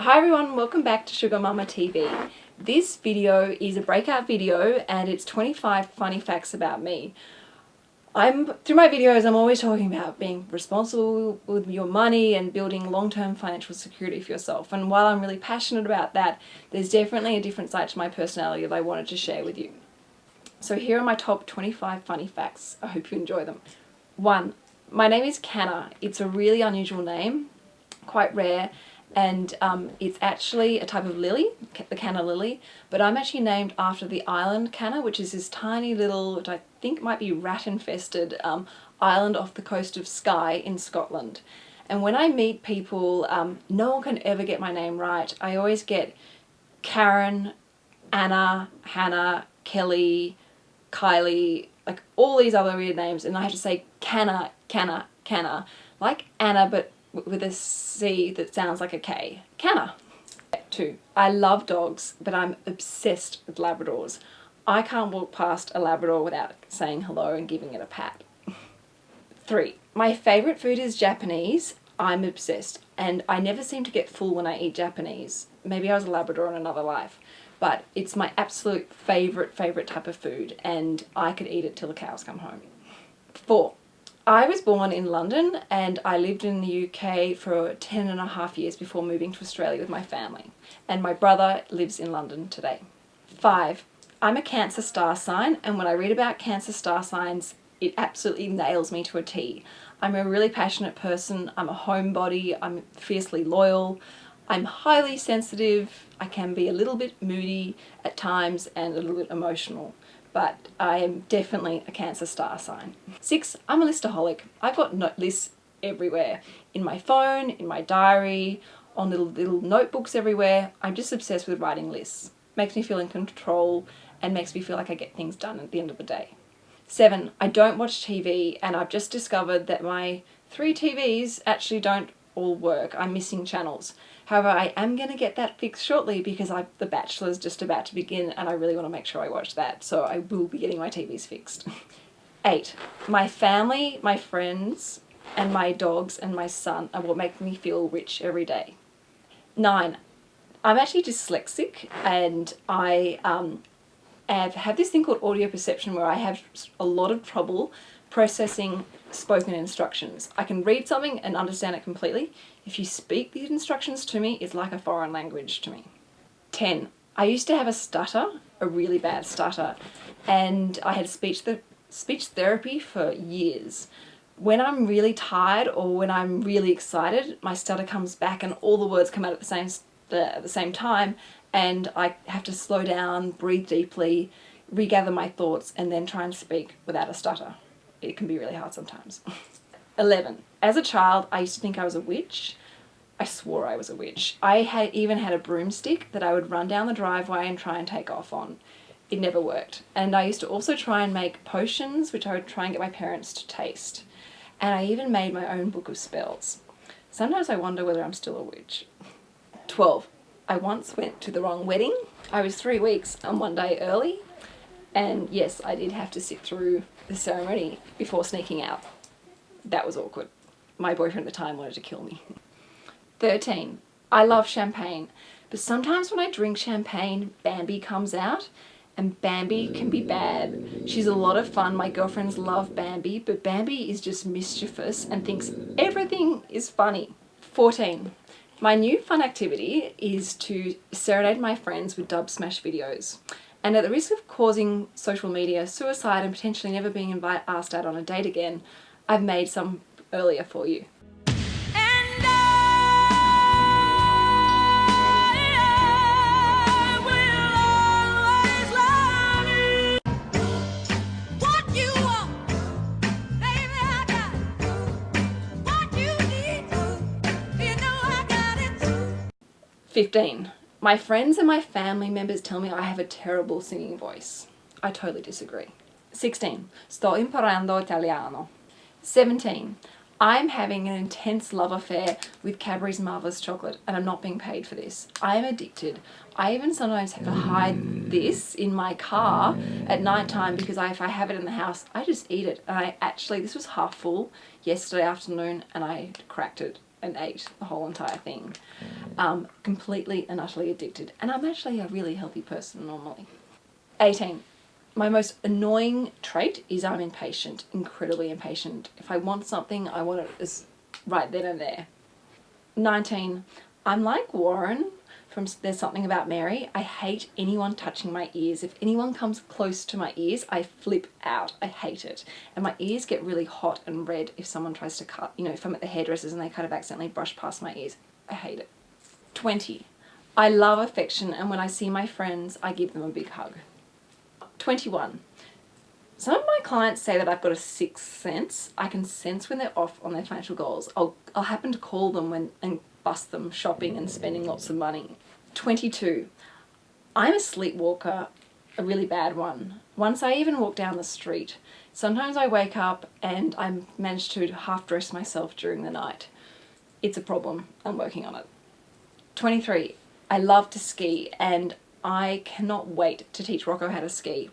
Hi everyone, welcome back to Sugar Mama TV. This video is a breakout video and it's 25 funny facts about me. I'm Through my videos I'm always talking about being responsible with your money and building long-term financial security for yourself and while I'm really passionate about that there's definitely a different side to my personality that I wanted to share with you. So here are my top 25 funny facts. I hope you enjoy them. 1. My name is Canna. It's a really unusual name, quite rare and um, it's actually a type of lily, the canna lily, but I'm actually named after the island canna, which is this tiny little, which I think might be rat-infested um, island off the coast of Skye in Scotland. And when I meet people, um, no one can ever get my name right. I always get Karen, Anna, Hannah, Kelly, Kylie, like all these other weird names, and I have to say Canna, Canna, Canna, like Anna, but with a C that sounds like a K. Canna. Two, I love dogs, but I'm obsessed with Labradors. I can't walk past a Labrador without saying hello and giving it a pat. Three, my favourite food is Japanese. I'm obsessed and I never seem to get full when I eat Japanese. Maybe I was a Labrador in another life, but it's my absolute favourite, favourite type of food and I could eat it till the cows come home. Four, I was born in London and I lived in the UK for 10 and a half years before moving to Australia with my family. And my brother lives in London today. Five, I'm a Cancer star sign and when I read about Cancer star signs, it absolutely nails me to a T. I'm a really passionate person, I'm a homebody, I'm fiercely loyal, I'm highly sensitive, I can be a little bit moody at times and a little bit emotional but I am definitely a Cancer star sign. Six, I'm a listaholic. I've got lists everywhere. In my phone, in my diary, on little, little notebooks everywhere. I'm just obsessed with writing lists. Makes me feel in control and makes me feel like I get things done at the end of the day. Seven, I don't watch TV and I've just discovered that my three TVs actually don't all work. I'm missing channels. However, I am going to get that fixed shortly because I, The Bachelor is just about to begin and I really want to make sure I watch that. So I will be getting my TVs fixed. Eight, my family, my friends, and my dogs and my son are what make me feel rich every day. Nine, I'm actually dyslexic and I um, have, have this thing called audio perception where I have a lot of trouble processing spoken instructions. I can read something and understand it completely. If you speak these instructions to me, it's like a foreign language to me. 10. I used to have a stutter, a really bad stutter, and I had speech, th speech therapy for years. When I'm really tired or when I'm really excited, my stutter comes back and all the words come out at the same, at the same time and I have to slow down, breathe deeply, regather my thoughts and then try and speak without a stutter it can be really hard sometimes. 11. As a child, I used to think I was a witch. I swore I was a witch. I had even had a broomstick that I would run down the driveway and try and take off on. It never worked. And I used to also try and make potions, which I would try and get my parents to taste. And I even made my own book of spells. Sometimes I wonder whether I'm still a witch. 12. I once went to the wrong wedding. I was three weeks and one day early. And yes, I did have to sit through the ceremony before sneaking out. That was awkward. My boyfriend at the time wanted to kill me. 13. I love champagne, but sometimes when I drink champagne, Bambi comes out and Bambi can be bad. She's a lot of fun, my girlfriends love Bambi, but Bambi is just mischievous and thinks everything is funny. 14. My new fun activity is to serenade my friends with Dubsmash videos. And at the risk of causing social media suicide and potentially never being invite, asked out on a date again, I've made some earlier for you. Fifteen. My friends and my family members tell me I have a terrible singing voice. I totally disagree. 16. Sto imparando italiano. 17. I'm having an intense love affair with Cadbury's Marvellous Chocolate and I'm not being paid for this. I am addicted. I even sometimes have to hide mm. this in my car mm. at night time because I, if I have it in the house, I just eat it. And I actually, this was half full yesterday afternoon and I cracked it and ate the whole entire thing. Mm. Um, completely and utterly addicted. And I'm actually a really healthy person normally. 18. My most annoying trait is I'm impatient, incredibly impatient. If I want something, I want it right then and there. 19. I'm like Warren from There's Something About Mary. I hate anyone touching my ears. If anyone comes close to my ears, I flip out. I hate it. And my ears get really hot and red if someone tries to cut, you know, if I'm at the hairdressers and they kind of accidentally brush past my ears. I hate it. 20. I love affection and when I see my friends, I give them a big hug. 21. Some of my clients say that I've got a sixth sense. I can sense when they're off on their financial goals. I'll, I'll happen to call them when and bust them shopping and spending lots of money. 22. I'm a sleepwalker, a really bad one. Once I even walk down the street, sometimes I wake up and I manage to half dress myself during the night. It's a problem. I'm working on it. 23. I love to ski and I cannot wait to teach Rocco how to ski.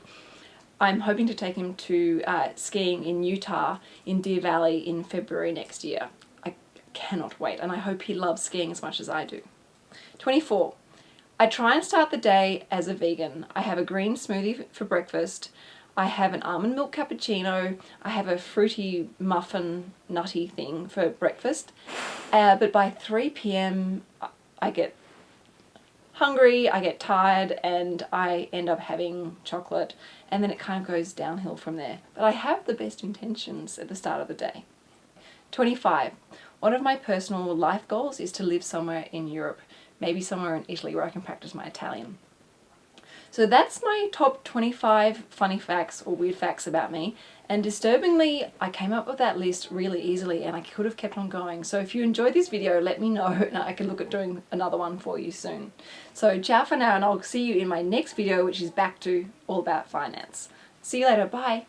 I'm hoping to take him to uh, skiing in Utah in Deer Valley in February next year. I cannot wait and I hope he loves skiing as much as I do. 24. I try and start the day as a vegan. I have a green smoothie for breakfast. I have an almond milk cappuccino. I have a fruity muffin nutty thing for breakfast. Uh, but by 3 p.m. I get hungry, I get tired, and I end up having chocolate, and then it kind of goes downhill from there. But I have the best intentions at the start of the day. 25. One of my personal life goals is to live somewhere in Europe, maybe somewhere in Italy where I can practice my Italian. So that's my top 25 funny facts or weird facts about me. And disturbingly, I came up with that list really easily and I could have kept on going. So if you enjoyed this video, let me know and I can look at doing another one for you soon. So ciao for now and I'll see you in my next video, which is back to all about finance. See you later. Bye.